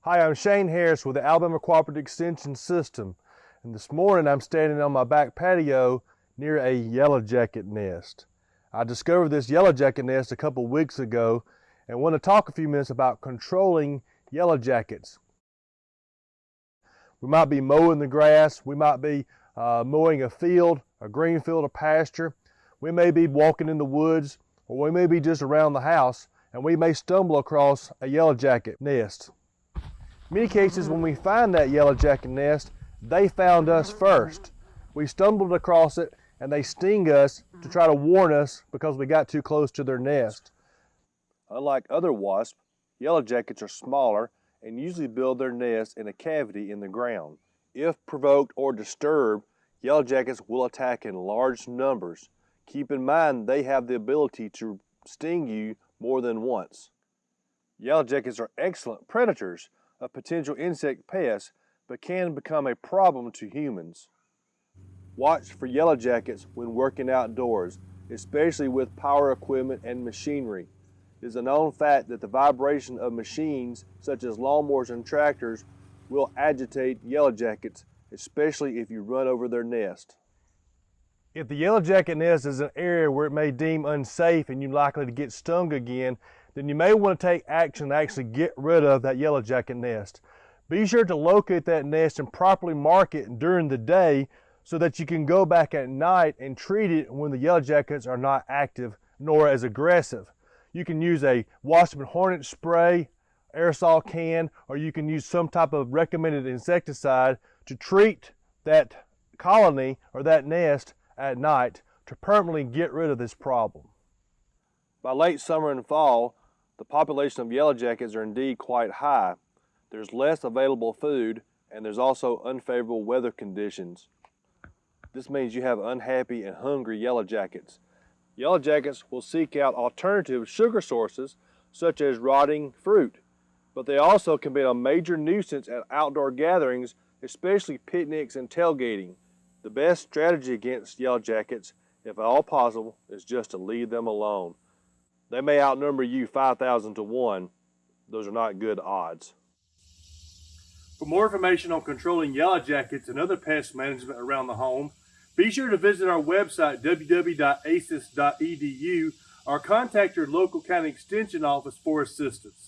Hi, I'm Shane Harris with the Alabama Cooperative Extension System. And this morning I'm standing on my back patio near a yellow jacket nest. I discovered this yellow jacket nest a couple weeks ago and want to talk a few minutes about controlling yellow jackets. We might be mowing the grass, we might be uh, mowing a field, a green field, a pasture. We may be walking in the woods or we may be just around the house and we may stumble across a yellow jacket nest. Many cases, when we find that yellow jacket nest, they found us first. We stumbled across it and they sting us to try to warn us because we got too close to their nest. Unlike other wasps, yellow jackets are smaller and usually build their nest in a cavity in the ground. If provoked or disturbed, yellow jackets will attack in large numbers. Keep in mind they have the ability to sting you more than once. Yellow jackets are excellent predators of potential insect pests, but can become a problem to humans. Watch for yellow jackets when working outdoors, especially with power equipment and machinery. It is a known fact that the vibration of machines such as lawnmowers and tractors will agitate yellow jackets, especially if you run over their nest. If the yellow jacket nest is an area where it may deem unsafe and you're likely to get stung again, then you may want to take action to actually get rid of that yellow jacket nest. Be sure to locate that nest and properly mark it during the day so that you can go back at night and treat it when the yellow jackets are not active nor as aggressive. You can use a wasp and hornet spray, aerosol can, or you can use some type of recommended insecticide to treat that colony or that nest at night to permanently get rid of this problem. By late summer and fall, the population of yellow jackets are indeed quite high. There's less available food and there's also unfavorable weather conditions. This means you have unhappy and hungry yellow jackets. Yellow jackets will seek out alternative sugar sources such as rotting fruit, but they also can be a major nuisance at outdoor gatherings, especially picnics and tailgating. The best strategy against yellow jackets, if at all possible, is just to leave them alone. They may outnumber you 5,000 to 1. Those are not good odds. For more information on controlling yellow jackets and other pest management around the home, be sure to visit our website www.aces.edu or contact your local county extension office for assistance.